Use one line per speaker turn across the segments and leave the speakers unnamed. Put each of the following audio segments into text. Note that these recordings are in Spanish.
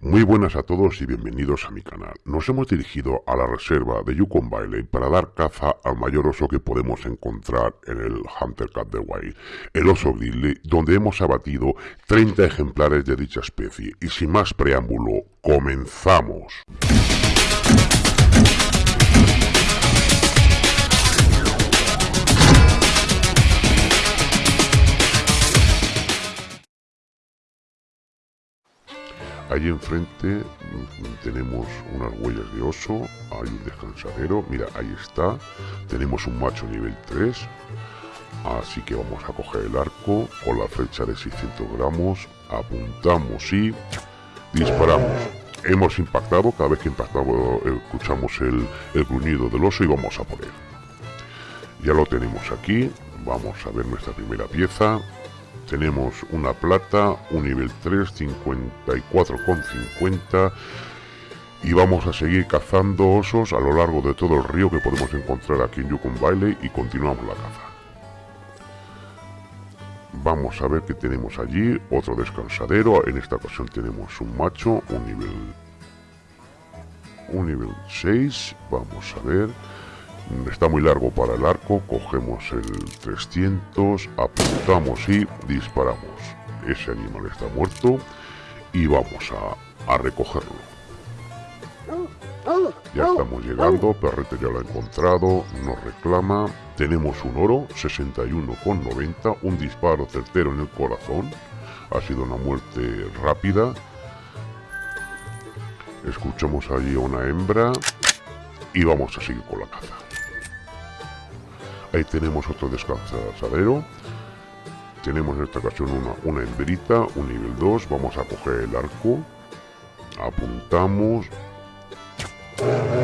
Muy buenas a todos y bienvenidos a mi canal. Nos hemos dirigido a la reserva de Yukon Valley para dar caza al mayor oso que podemos encontrar en el Hunter Cat de Wild, el oso grizzly, donde hemos abatido 30 ejemplares de dicha especie. Y sin más preámbulo, comenzamos. Allí enfrente mm, tenemos unas huellas de oso, hay un descansadero, mira, ahí está, tenemos un macho nivel 3, así que vamos a coger el arco con la flecha de 600 gramos, apuntamos y disparamos. Hemos impactado, cada vez que impactamos escuchamos el, el gruñido del oso y vamos a poner. Ya lo tenemos aquí, vamos a ver nuestra primera pieza, tenemos una plata, un nivel 3, 54,50 y vamos a seguir cazando osos a lo largo de todo el río que podemos encontrar aquí en Yukon Valley y continuamos la caza. Vamos a ver qué tenemos allí, otro descansadero, en esta ocasión tenemos un macho, un nivel un nivel 6, vamos a ver está muy largo para el arco, cogemos el 300, apuntamos y disparamos. Ese animal está muerto y vamos a, a recogerlo. Ya estamos llegando, Perrete ya lo ha encontrado, nos reclama. Tenemos un oro, 61,90, un disparo certero en el corazón. Ha sido una muerte rápida. Escuchamos allí a una hembra y vamos a seguir con la caza. Ahí tenemos otro descansadero. Tenemos en esta ocasión una, una hembrita, un nivel 2. Vamos a coger el arco. Apuntamos.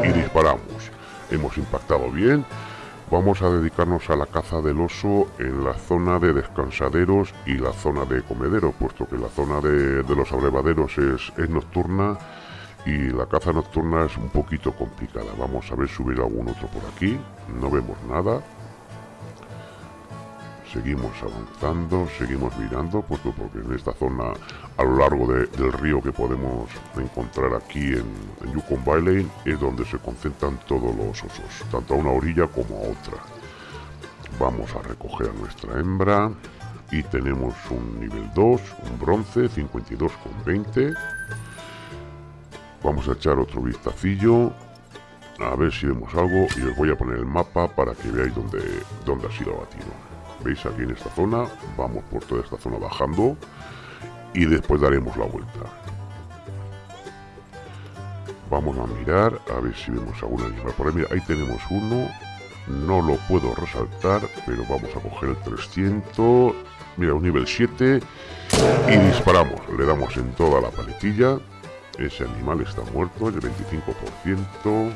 Y disparamos. Hemos impactado bien. Vamos a dedicarnos a la caza del oso en la zona de descansaderos y la zona de comedero, puesto que la zona de, de los abrevaderos es, es nocturna y la caza nocturna es un poquito complicada. Vamos a ver subir algún otro por aquí. No vemos nada seguimos avanzando, seguimos mirando, porque en esta zona a lo largo del río que podemos encontrar aquí en, Yukon Valley es donde se concentran todos los osos, tanto a una orilla como a otra. Vamos a recoger a nuestra hembra y tenemos un nivel 2, un bronce, 52,20. Vamos a echar otro vistacillo a ver si vemos algo y os voy a poner el mapa para que veáis dónde, dónde ha sido abatido veis aquí en esta zona vamos por toda esta zona bajando y después daremos la vuelta. Vamos a mirar a ver si vemos algún animal por ahí. Mira ahí tenemos uno no lo puedo resaltar pero vamos a coger el 300 mira un nivel 7 y disparamos le damos en toda la paletilla. Ese animal está muerto el 25%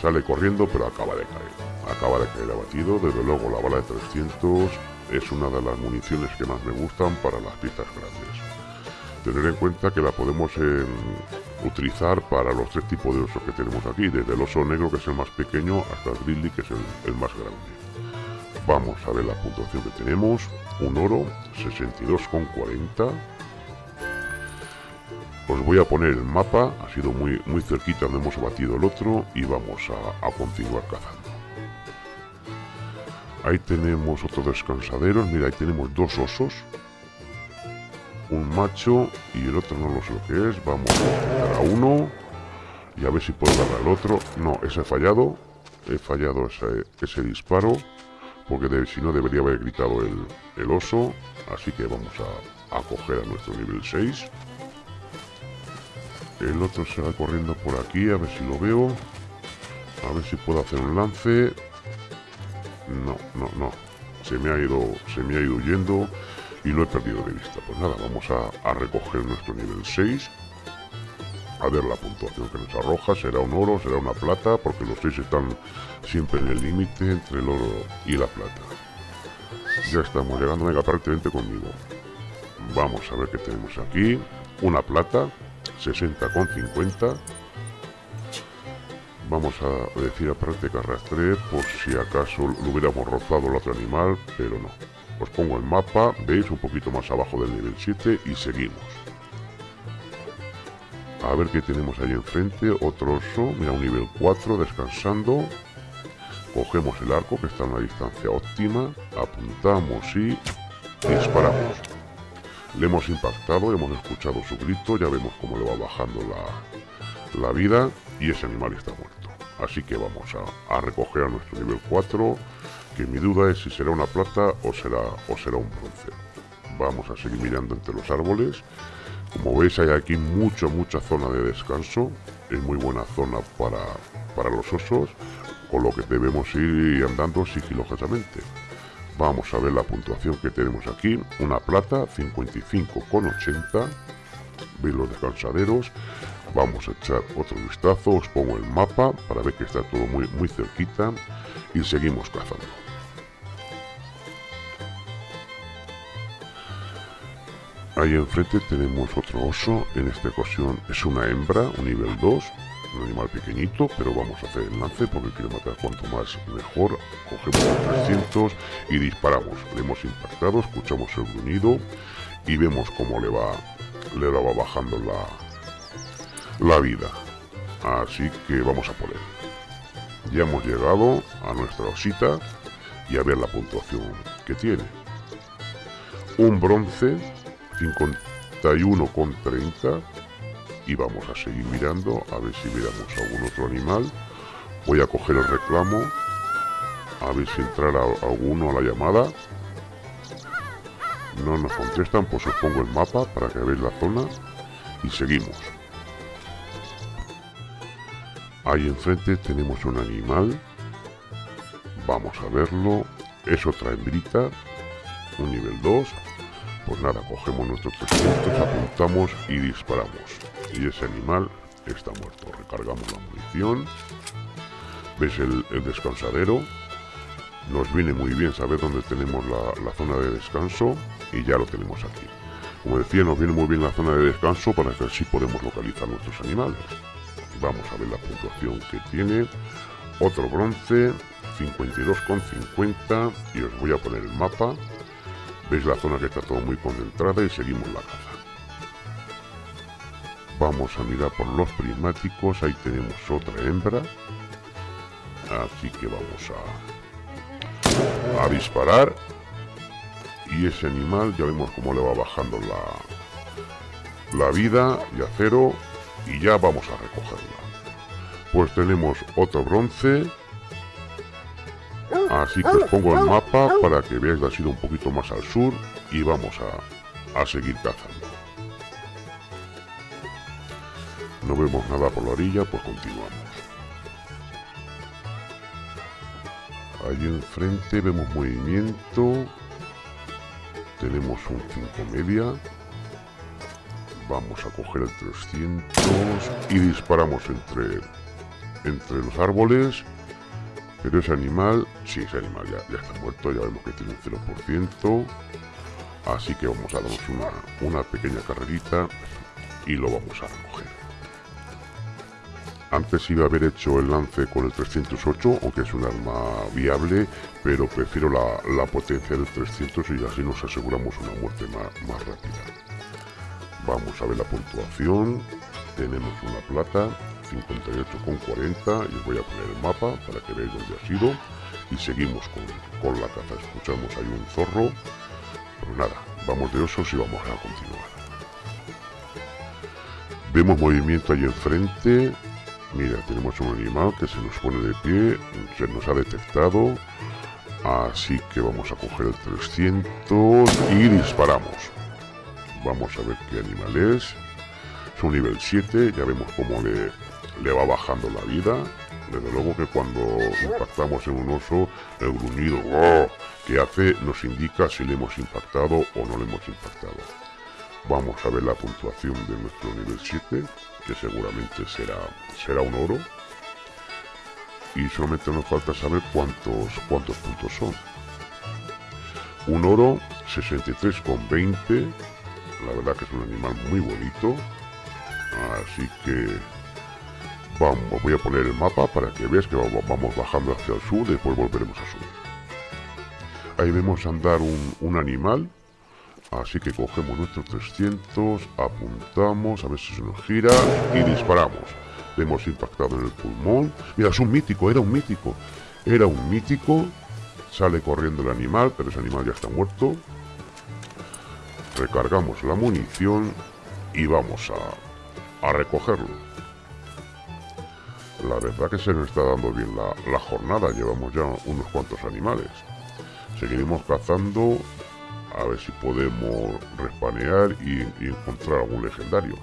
sale corriendo pero acaba de caer acaba de caer abatido. Desde luego la bala de 300 es una de las municiones que más me gustan para las piezas grandes. Tener en cuenta que la podemos em, utilizar para los tres tipos de osos que tenemos aquí, desde el oso negro que es el más pequeño hasta el grizzly que es el, más grande. Vamos a ver la puntuación que tenemos. Un oro, 62,40. Os voy a poner el mapa, ha sido muy, muy cerquita donde hemos abatido el otro y vamos a continuar cazando. Ahí tenemos otros descansaderos. Mira, ahí tenemos dos osos. Un macho y el otro no lo sé lo que es. Vamos a dar a uno. Y a ver si puedo dar al otro. No, ese he fallado. He fallado ese, disparo. Porque si no debería haber gritado el, oso. Así que vamos a, a coger a nuestro nivel 6. El otro se va corriendo por aquí. A ver si lo veo. A ver si puedo hacer un lance. No, no, no. Se me ha ido, se me ha ido huyendo y lo he perdido de vista. Pues nada, vamos a, recoger nuestro nivel 6. A ver la puntuación que nos arroja. Será un oro, será una plata, porque los 6 están siempre en el límite entre el oro y la plata. Ya estamos llegando, venga, prácticamente conmigo. Vamos a ver qué tenemos aquí. Una plata, 60,50 vamos a decir aparte que arrastré por si acaso lo hubiéramos rozado el otro animal, pero no. Os pongo el mapa, veis un poquito más abajo del nivel 7 y seguimos. A ver qué tenemos ahí enfrente. Otro oso. Mira, un nivel 4 descansando. Cogemos el arco que está en una distancia óptima. Apuntamos y disparamos. Le hemos impactado, hemos escuchado su grito. Ya vemos cómo le va bajando la, la vida. Y ese animal está muerto. Así que vamos a, recoger a nuestro nivel 4. Que mi duda es si será una plata o será, o será un bronce. Vamos a seguir mirando entre los árboles. Como veis hay aquí mucha, mucha zona de descanso. Es muy buena zona para, para los osos, con lo que debemos ir andando sigilosamente. Vamos a ver la puntuación que tenemos aquí. Una plata, 55,80. Veis los descansaderos. Vamos a echar otro vistazo. Os pongo el mapa para ver que está todo muy, muy cerquita. Y seguimos cazando. Ahí enfrente tenemos otro oso, en esta ocasión es una hembra, un nivel 2, un animal pequeñito, pero vamos a hacer el lance porque quiero matar cuanto más mejor. Cogemos el 300 y disparamos. Le hemos impactado, escuchamos el gruñido y vemos cómo le va, le va bajando la, la vida. Así que vamos a él. Ya hemos llegado a nuestra osita y a ver la puntuación que tiene. Un bronce 51,30 y vamos a seguir mirando a ver si veamos algún otro animal voy a coger el reclamo a ver si entrará alguno a la llamada no nos contestan pues os pongo el mapa para que veáis la zona y seguimos ahí enfrente tenemos un animal vamos a verlo es otra hembrita un nivel 2 pues nada, cogemos nuestros 300, apuntamos y disparamos. Y ese animal está muerto. Recargamos la munición. ¿Ves el, descansadero? Nos viene muy bien saber dónde tenemos la, zona de descanso y ya lo tenemos aquí. Como decía, nos viene muy bien la zona de descanso para que así podemos localizar nuestros animales. Vamos a ver la puntuación que tiene. Otro bronce, 52,50 y os voy a poner el mapa Veis la zona que está todo muy concentrada y seguimos la caza. Vamos a mirar por los prismáticos, ahí tenemos otra hembra. Así que vamos a, a disparar. Y ese animal ya vemos cómo le va bajando la, la vida y a cero. Y ya vamos a recogerla. Pues tenemos otro bronce Así que os pongo el mapa para que veáis la sido un poquito más al sur y vamos a, a seguir cazando. No vemos nada por la orilla, pues continuamos. Allí enfrente vemos movimiento. Tenemos un 5 media. Vamos a coger el 300 y disparamos entre, entre los árboles pero ese animal, sí, ese animal ya, ya está muerto, ya vemos que tiene un 0%. Así que vamos a darnos una, una pequeña carrerita y lo vamos a recoger. Antes iba a haber hecho el lance con el 308, aunque es un arma viable, pero prefiero la, la potencia del 300 y así nos aseguramos una muerte más, más rápida. Vamos a ver la puntuación. Tenemos una plata, 58,40 y os voy a poner el mapa para que veáis dónde ha sido. Y seguimos con, la caza. Escuchamos ahí un zorro. Pero nada, vamos de osos y vamos a continuar. Vemos movimiento ahí enfrente. Mira, tenemos un animal que se nos pone de pie se nos ha detectado. Así que vamos a coger el 300 y disparamos vamos a ver qué animal es es un nivel 7 ya vemos cómo le, le va bajando la vida. Desde luego que cuando impactamos en un oso, el gruñido ¡oh! que hace nos indica si le hemos impactado o no le hemos impactado. Vamos a ver la puntuación de nuestro nivel 7, que seguramente será, será un oro. Y solamente nos falta saber cuántos, cuántos puntos son. Un oro, 63,20. La verdad que es un animal muy bonito. Así que Vamos, voy a poner el mapa para que veas que vamos bajando hacia el sur, después volveremos a subir. Ahí vemos andar un, animal, Así que cogemos nuestros 300, apuntamos, a ver si se nos gira y disparamos. Hemos impactado en el pulmón. Mira, es un mítico, era un mítico. Era un mítico. Sale corriendo el animal, pero ese animal ya está muerto. Recargamos la munición y vamos a, a recogerlo. La verdad que se nos está dando bien la, jornada. Llevamos ya unos cuantos animales. Seguiremos cazando a ver si podemos respanear y, y encontrar algún legendario.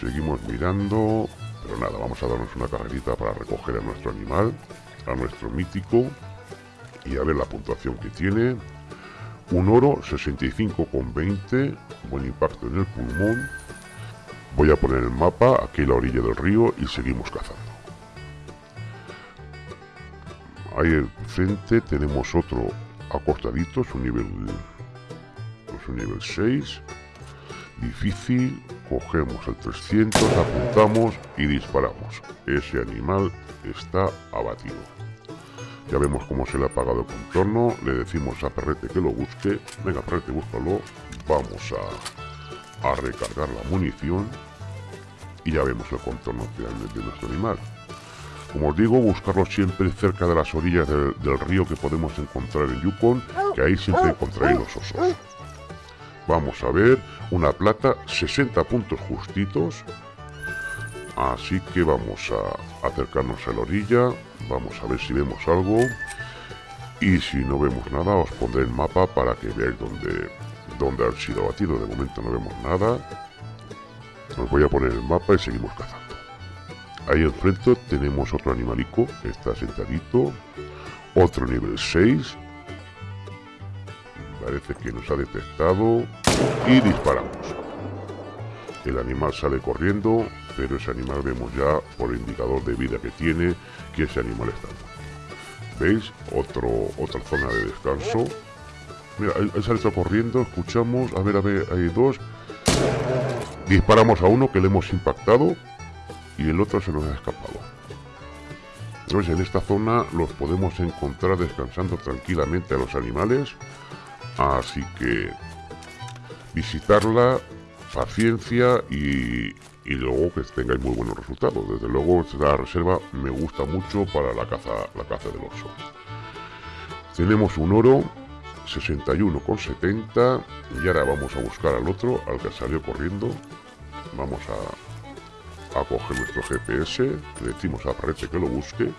Seguimos mirando, pero nada, vamos a darnos una carrerita para recoger a nuestro animal, a nuestro mítico, y a ver la puntuación que tiene. Un oro, 65,20, buen impacto en el pulmón. Voy a poner el mapa aquí a la orilla del río y seguimos cazando. Ahí frente tenemos otro acostadito, su nivel, su nivel 6. Difícil, cogemos el 300, apuntamos y disparamos. Ese animal está abatido. Ya vemos cómo se le ha apagado el contorno. Le decimos a Perrete que lo busque. Venga, Perrete, búscalo. Vamos a, a recargar la munición. Y ya vemos el contorno de nuestro animal. Como os digo, buscarlo siempre cerca de las orillas del, del río que podemos encontrar en Yukon, que ahí siempre encontraréis los osos. Vamos a ver, una plata, 60 puntos justitos. Así que vamos a acercarnos a la orilla, Vamos a ver si vemos algo. Y si no vemos nada, os pondré el mapa para que veáis dónde, dónde han sido abatidos. De momento no vemos nada. Os voy a poner el mapa y seguimos cazando. Ahí enfrente tenemos otro animalico, está sentadito. Otro nivel 6. Parece que nos ha detectado. Y disparamos. El animal sale corriendo, pero ese animal vemos ya por el indicador de vida que tiene que ese animal está ¿Veis? Otro, otra zona de descanso. Mira, sale corriendo, escuchamos, a ver, a ver, hay dos. Disparamos a uno que le hemos impactado y el otro se nos ha escapado. Entonces en esta zona los podemos encontrar descansando tranquilamente a los animales. Así que visitarla, paciencia y, luego que tengáis muy buenos resultados. Desde luego esta reserva me gusta mucho para la caza, la caza del oso. Tenemos un oro 61,70 y ahora vamos a buscar al otro, al que salió corriendo. Vamos a, a coger nuestro GPS, le decimos a Parrete que lo busque.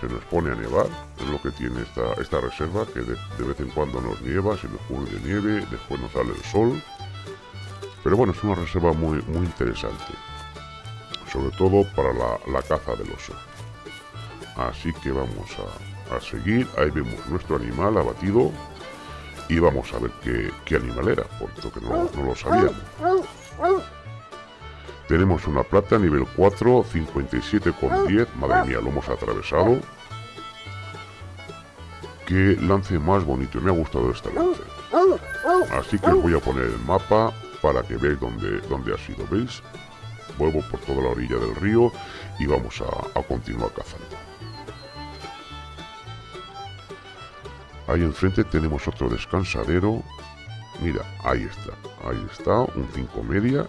Se nos pone a nevar, es lo que tiene esta, esta reserva, que de, vez en cuando nos nieva, se nos pone de nieve, después nos sale el sol pero bueno, es una reserva muy, muy interesante. Sobre todo para la, caza del oso. Así que vamos a, seguir. Ahí vemos nuestro animal abatido. Y vamos a ver qué, animal era, puesto que no, no lo sabíamos. Tenemos una plata nivel 4, 57,10. Madre mía, lo hemos atravesado. Qué lance más bonito. Me ha gustado este lance. Así que voy a poner el mapa para que veáis dónde, dónde ha sido, ¿veis? Vuelvo por toda la orilla del río y vamos a, continuar cazando. Ahí enfrente tenemos otro descansadero. Mira, ahí está, ahí está, un 5 media.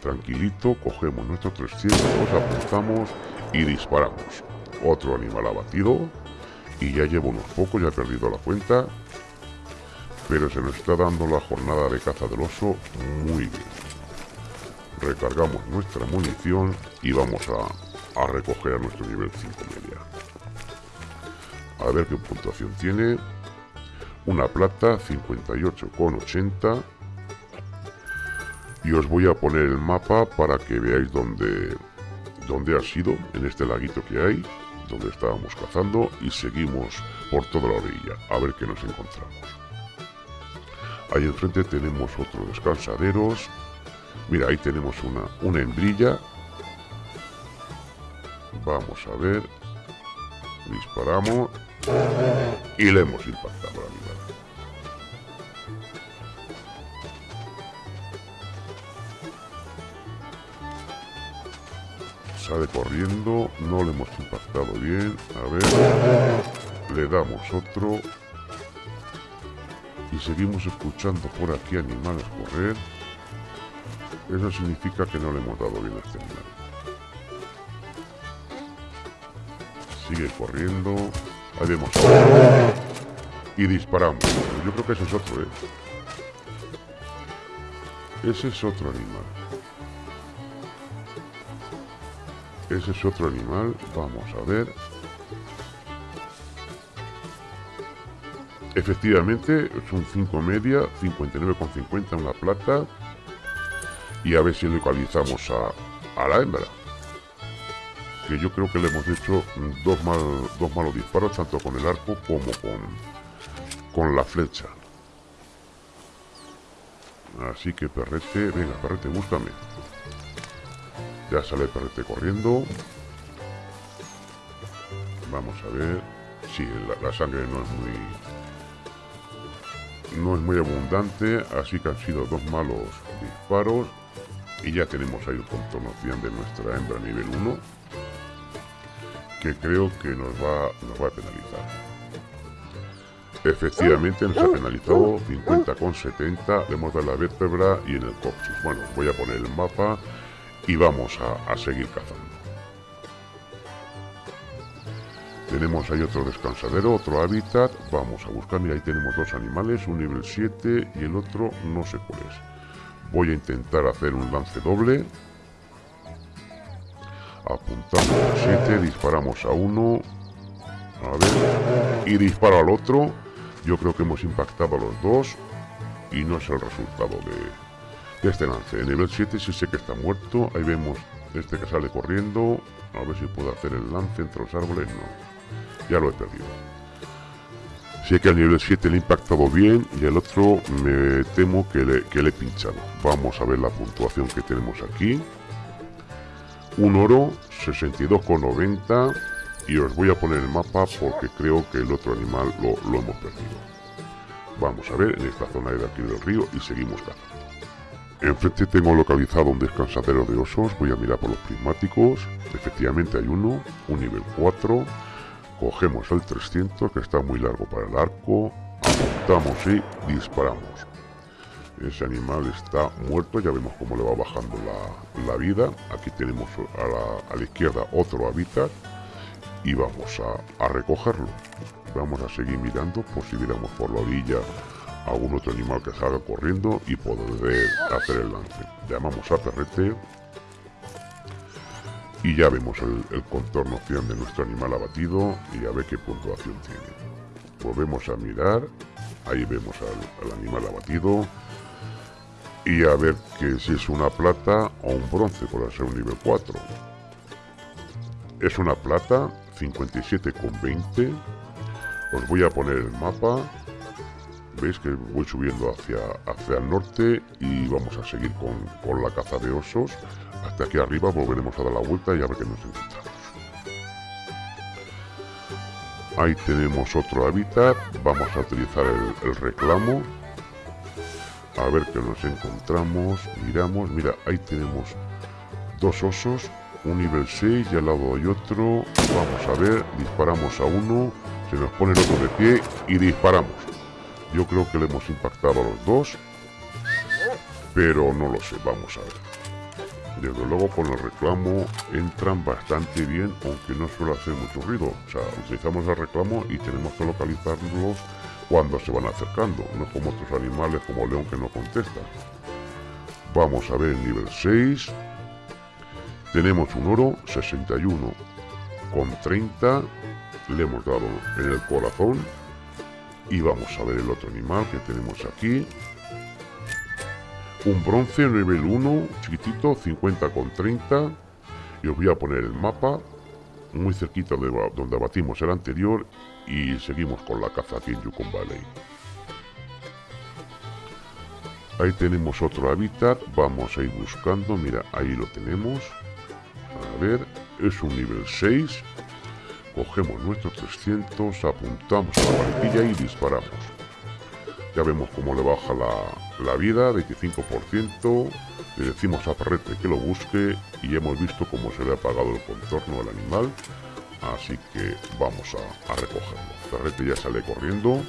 Tranquilito, cogemos nuestros 300, apuntamos y disparamos. Otro animal abatido. Y ya llevo unos pocos, ya he perdido la cuenta pero se nos está dando la jornada de caza del oso muy bien. Recargamos nuestra munición y vamos a, recoger a nuestro nivel 5 media. A ver qué puntuación tiene. Una plata, 58,80. Y os voy a poner el mapa para que veáis dónde, dónde ha sido, en este laguito que hay, donde estábamos cazando, y seguimos por toda la orilla, a ver qué nos encontramos. Ahí enfrente tenemos otro descansaderos. Mira, ahí tenemos una, una hembrilla. Vamos a ver. Disparamos. Y le hemos impactado la mirada. Sale corriendo. No le hemos impactado bien. A ver. Le damos otro. Seguimos escuchando por aquí animales correr, eso significa que no le hemos dado bien a este. Sigue corriendo. Ahí vemos. Y disparamos. Yo creo que ese es otro, ¿eh? Ese es otro animal. Ese es otro animal. Vamos a ver. Efectivamente, son 5 media, 59,50 en la plata. Y a ver si localizamos a, a la hembra. Que yo creo que le hemos hecho dos, mal, dos malos disparos, tanto con el arco como con, con la flecha. Así que perrete, venga perrete, búscame. Ya sale perrete corriendo. Vamos a ver. Sí, la sangre no es muy no es muy abundante, así que han sido dos malos disparos. Y ya tenemos ahí el contorno de nuestra hembra nivel 1, que creo que nos va, nos va a penalizar. Efectivamente nos ha penalizado 50,70, le hemos dado la vértebra y en el coxis. Bueno, voy a poner el mapa y vamos a seguir cazando. Tenemos ahí otro descansadero, otro hábitat. Vamos a buscar, mira, ahí tenemos dos animales, un nivel 7 y el otro no sé cuál es. Voy a intentar hacer un lance doble. Apuntamos a 7, disparamos a uno. A ver. Y disparo al otro. Yo creo que hemos impactado a los dos. Y no es el resultado de, de este lance. En nivel 7 sí sé que está muerto. Ahí vemos este que sale corriendo. A ver si puedo hacer el lance entre los árboles. No ya lo he perdido. Sé que al nivel 7 le he impactado bien y el otro me temo que le, he pinchado. Vamos a ver la puntuación que tenemos aquí. Un oro, 62,90 y os voy a poner el mapa porque creo que el otro animal lo, lo hemos perdido. Vamos a ver en esta zona de aquí del río y seguimos cazando. Enfrente tengo localizado un descansadero de osos, voy a mirar por los prismáticos, efectivamente hay uno, un nivel 4, Cogemos el 300 que está muy largo para el arco, apuntamos y disparamos. Ese animal está muerto, ya vemos cómo le va bajando la, vida. Aquí tenemos a la, izquierda otro hábitat y vamos a, recogerlo. Vamos a seguir mirando por si viéramos por la orilla algún otro animal que salga corriendo y poder hacer el lance. Llamamos a perrete y ya vemos el, contorno final de nuestro animal abatido y a ver qué puntuación tiene. Volvemos a mirar, ahí vemos al, animal abatido y a ver que si es una plata o un bronce por ser un nivel 4. Es una plata, 57,20. Os voy a poner el mapa. Veis que voy subiendo hacia, hacia el norte y vamos a seguir con, con la caza de osos hasta aquí arriba volveremos a dar la vuelta y a ver qué nos encontramos. Ahí tenemos otro hábitat. Vamos a utilizar el, reclamo. A ver qué nos encontramos. Miramos. Mira, ahí tenemos dos osos. Un nivel 6 y al lado hay otro. Vamos a ver. Disparamos a uno. Se nos pone el otro de pie y disparamos. Yo creo que le hemos impactado a los dos. Pero no lo sé. Vamos a ver. Desde luego con el reclamo entran bastante bien, aunque no suele hacer mucho ruido. O sea, utilizamos el reclamo y tenemos que localizarlos cuando se van acercando, no como otros animales como el león que no contesta. Vamos a ver el nivel 6. Tenemos un oro 61 con 30. Le hemos dado en el corazón. Y vamos a ver el otro animal que tenemos aquí un bronce nivel 1, chiquitito, 50 con 30. Y os voy a poner el mapa muy cerquita de donde abatimos el anterior y seguimos con la caza aquí en Yukon Valley. Ahí tenemos otro hábitat, vamos a ir buscando, mira, ahí lo tenemos. A ver, es un nivel 6. Cogemos nuestros 300, apuntamos a la varilla y disparamos. Ya vemos cómo le baja la, vida, 25%. Le decimos a Perrete que lo busque y hemos visto cómo se le ha apagado el contorno al animal. Así que vamos a, recogerlo. Perrete ya sale corriendo.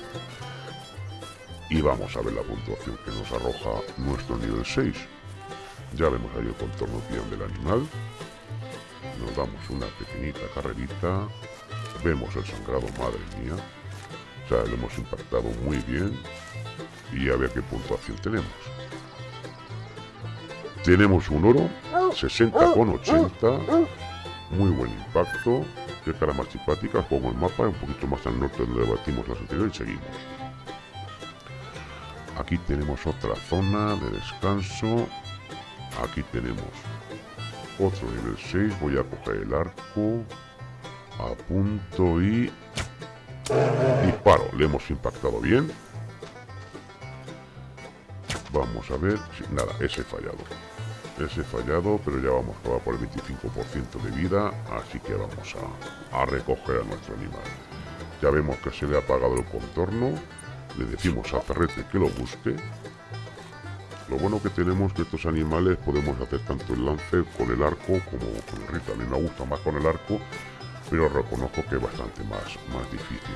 y vamos a ver la puntuación que nos arroja nuestro nivel 6. Ya vemos ahí el contorno bien del animal. Nos damos una pequeñita carrerita. Vemos el sangrado, madre mía. O sea, lo hemos impactado muy bien. Y a ver qué puntuación tenemos. Tenemos un oro, 60 con 80. Muy buen impacto. Qué cara más simpática. Pongo el mapa un poquito más al norte donde batimos las anteriores y seguimos. Aquí tenemos otra zona de descanso. Aquí tenemos otro nivel 6. Voy a coger el arco. Apunto y... Disparo. Le hemos impactado bien. Vamos a ver... nada, ese fallado. Ese fallado, pero ya vamos a por el 25% de vida. Así que vamos a, a recoger a nuestro animal. Ya vemos que se le ha apagado el contorno le decimos a Ferrete que lo busque. Lo bueno que tenemos que estos animales podemos hacer tanto el lance con el arco como con el rifle. A mí me gusta más con el arco, pero reconozco que es bastante más, más difícil.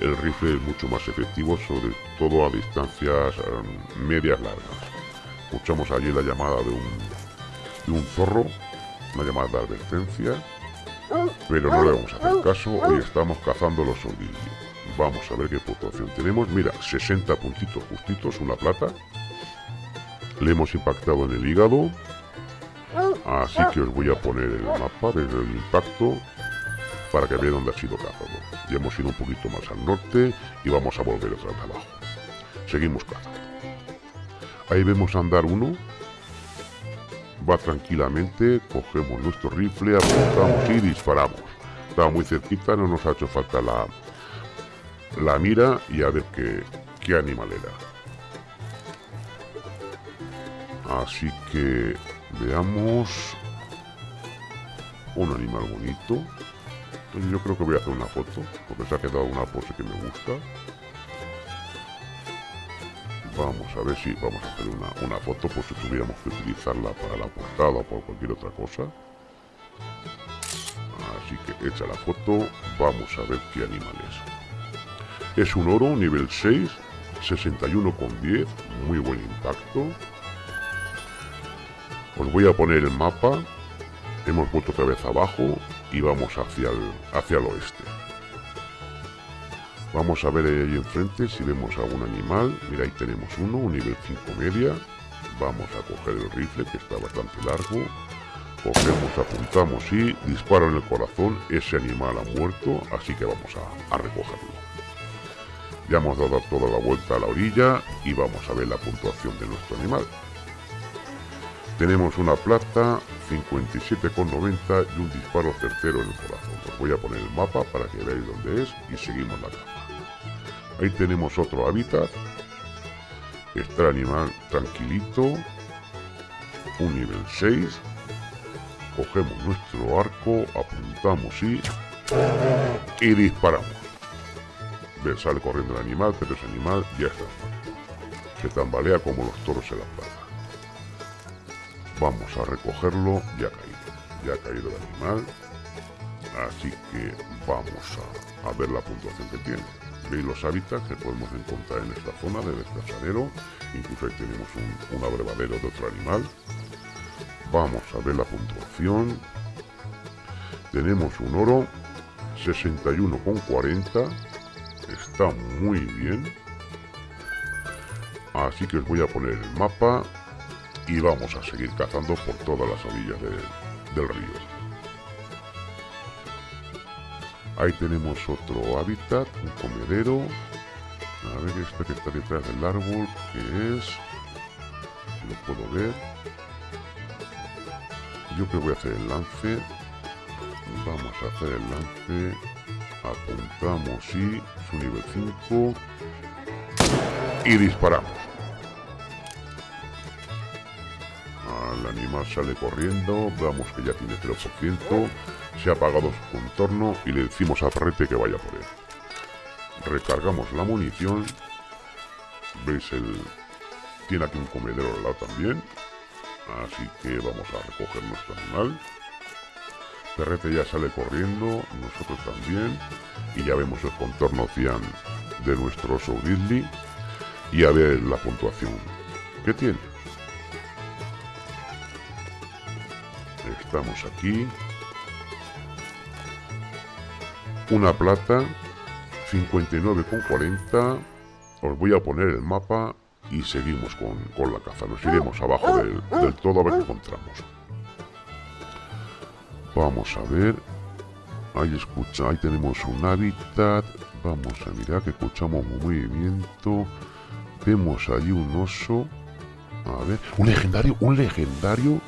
El rifle es mucho más efectivo, sobre todo a distancias em, medias largas. Escuchamos allí la llamada de un, de un zorro, una llamada de advertencia, pero no le vamos a hacer caso y estamos cazando los sonidos. Vamos a ver qué puntuación tenemos. Mira, 60 puntitos justitos, una plata. Le hemos impactado en el hígado. Así que os voy a poner el mapa desde el impacto para que vean dónde ha sido cazado. Ya hemos ido un poquito más al norte y vamos a volver otra vez abajo. Seguimos cazando. Ahí vemos andar uno. Va tranquilamente, cogemos nuestro rifle, apuntamos y disparamos. Estaba muy cerquita, no nos ha hecho falta la, la mira y a ver qué, qué animal era. Así que veamos un animal bonito. yo creo que voy a hacer una foto, porque se ha quedado una pose que me gusta. Vamos a ver si vamos a hacer una, una foto por si tuviéramos que utilizarla para la portada o por cualquier otra cosa. Así que hecha la foto, vamos a ver qué animal es. Es un oro nivel 6, 61 con 10, muy buen impacto. Os voy a poner el mapa. Hemos vuelto otra vez abajo y vamos hacia el, hacia el oeste. Vamos a ver ahí enfrente si vemos algún animal. Mira, ahí tenemos uno, un nivel 5 media. Vamos a coger el rifle que está bastante largo. Cogemos, apuntamos y disparo en el corazón. Ese animal ha muerto, así que vamos a recogerlo. Ya hemos dado toda la vuelta a la orilla y vamos a ver la puntuación de nuestro animal. Tenemos una plata, 57,90 y un disparo certero en el corazón. Os voy a poner el mapa para que veáis dónde es y seguimos la capa. Ahí tenemos otro hábitat. Está el animal tranquilito. Un nivel 6. Cogemos nuestro arco, apuntamos y... Y disparamos sale corriendo el animal, pero ese animal ya está Se tambalea como los toros en la plaza. Vamos a recogerlo, ya ha caído. Ya ha caído el animal. Así que vamos a, ver la puntuación que tiene. Veis los hábitats que podemos encontrar en esta zona de descansadero. Incluso ahí tenemos un, un abrevadero de otro animal. Vamos a ver la puntuación. Tenemos un oro 61,40 está muy bien. Así que os voy a poner el mapa y vamos a seguir cazando por todas las orillas del río. Ahí tenemos otro hábitat, un comedero. A ver, este que está detrás del árbol, que es... lo puedo ver. Yo que voy a hacer el lance. Vamos a hacer el lance apuntamos y su nivel 5 y disparamos el animal sale corriendo veamos que ya tiene 0% se ha apagado su contorno y le decimos a Ferrete que vaya por él. Recargamos la munición. Veis el tiene aquí un comedero al lado también. Así que vamos a recoger nuestro animal. Ferrete ya sale corriendo, nosotros también, y ya vemos el contorno cian de nuestro oso y a ver la puntuación. Que tiene. Estamos aquí. Una plata, 59,40. Os voy a poner el mapa y seguimos con, la caza. Nos iremos abajo del, del todo a ver qué encontramos. Vamos a ver. Ahí escucha, ahí tenemos un hábitat. Vamos a mirar que escuchamos un movimiento. Vemos ahí un oso. A ver, un legendario, un legendario.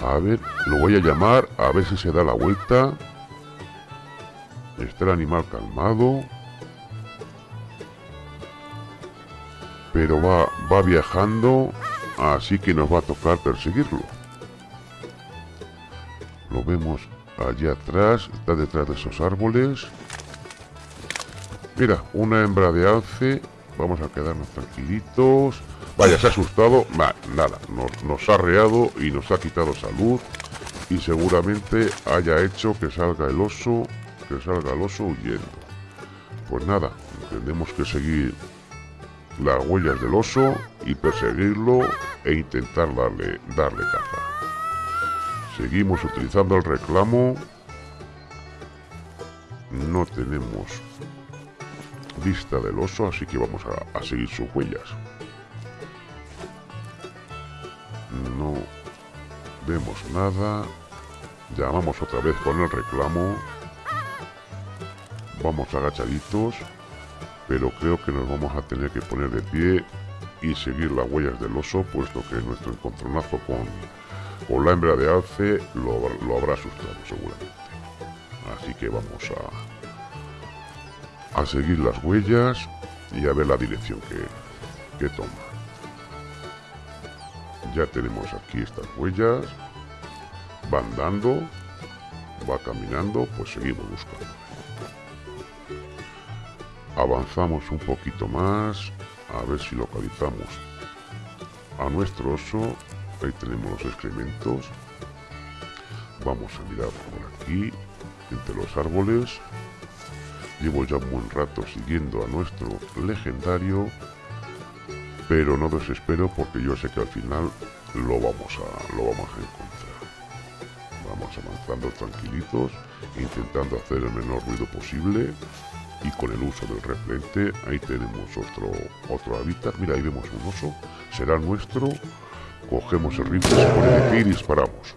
A ver, lo voy a llamar, a ver si se da la vuelta. Está el animal calmado. Pero va, va viajando, así que nos va a tocar perseguirlo. Lo vemos allá atrás, está detrás de esos árboles. Mira, una hembra de alce. Vamos a quedarnos tranquilitos. Vaya, se ha asustado. nada, nos, ha reado y nos ha quitado salud. Y seguramente haya hecho que salga el oso, que salga el oso huyendo. Pues nada, tenemos que seguir las huellas del oso y perseguirlo e intentar darle, darle caza. Seguimos utilizando el reclamo. No tenemos vista del oso, así que vamos a, seguir sus huellas. No vemos nada. Llamamos otra vez con el reclamo. Vamos agachaditos, pero creo que nos vamos a tener que poner de pie y seguir las huellas del oso, puesto que nuestro encontronazo con, con la hembra de alce lo, lo habrá asustado seguramente. Así que vamos a, a seguir las huellas y a ver la dirección que, que toma. Ya tenemos aquí estas huellas. Van dando, va caminando, pues seguimos buscando. Avanzamos un poquito más, a ver si localizamos a nuestro oso. Ahí tenemos los excrementos. Vamos a mirar por aquí, entre los árboles. Llevo ya un buen rato siguiendo a nuestro legendario, pero no desespero porque yo sé que al final lo vamos a, lo vamos a encontrar. Vamos avanzando tranquilitos, intentando hacer el menor ruido posible y con el uso del repelente ahí tenemos otro, otro hábitat. Mira, ahí vemos un oso, será nuestro. Cogemos el rifle, se pone de pie y disparamos.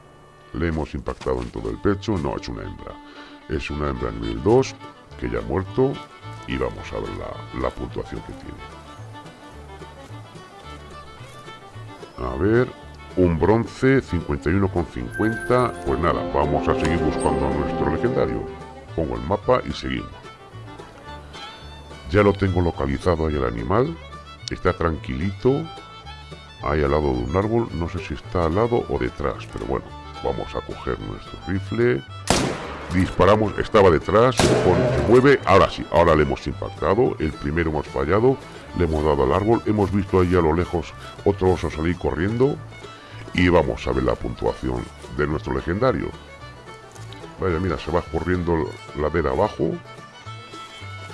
Le hemos impactado en todo el pecho, no, es una hembra. Es una hembra nivel 2, que ya ha muerto y vamos a ver la, puntuación que tiene. A ver, un bronce 51,50. Pues nada, vamos a seguir buscando a nuestro legendario. Pongo el mapa y seguimos. Ya lo tengo localizado ahí el animal. Está tranquilito. Ahí al lado de un árbol. No sé si está al lado o detrás. Pero bueno, vamos a coger nuestro rifle disparamos, estaba detrás, se mueve, ahora sí, ahora le hemos impactado, el primero hemos fallado, le hemos dado al árbol, hemos visto ahí a lo lejos otro oso salir corriendo y vamos a ver la puntuación de nuestro legendario. Vaya, mira, se va corriendo ladera abajo,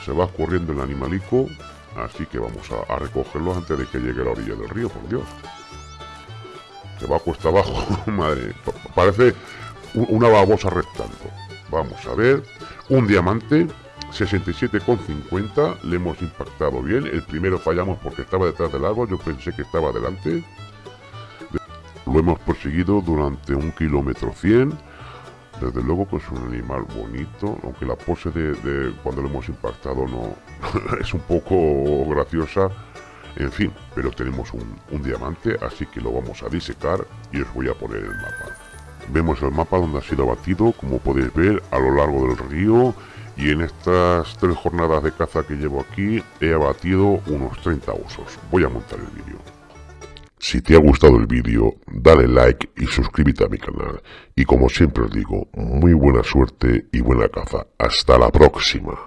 se va corriendo el animalico, así que vamos a, recogerlo antes de que llegue a la orilla del río, por Dios. Se va cuesta abajo, madre, parece una babosa rectando. Vamos a ver. Un diamante. 67,50. Le hemos impactado bien. El primero fallamos porque estaba detrás del árbol. Yo pensé que estaba delante. Lo hemos perseguido durante un kilómetro 100. Desde luego que es un animal bonito, aunque la pose de, cuando lo hemos impactado no es un poco graciosa. En fin, pero tenemos un, un diamante, así que lo vamos a disecar y os voy a poner el mapa. Vemos el mapa donde ha sido abatido, como podéis ver, a lo largo del río. Y en estas tres jornadas de caza que llevo aquí, he abatido unos 30 osos. Voy a montar el vídeo. Si te ha gustado el vídeo, dale like y suscríbete a mi canal. Y como siempre os digo, muy buena suerte y buena caza. Hasta la próxima.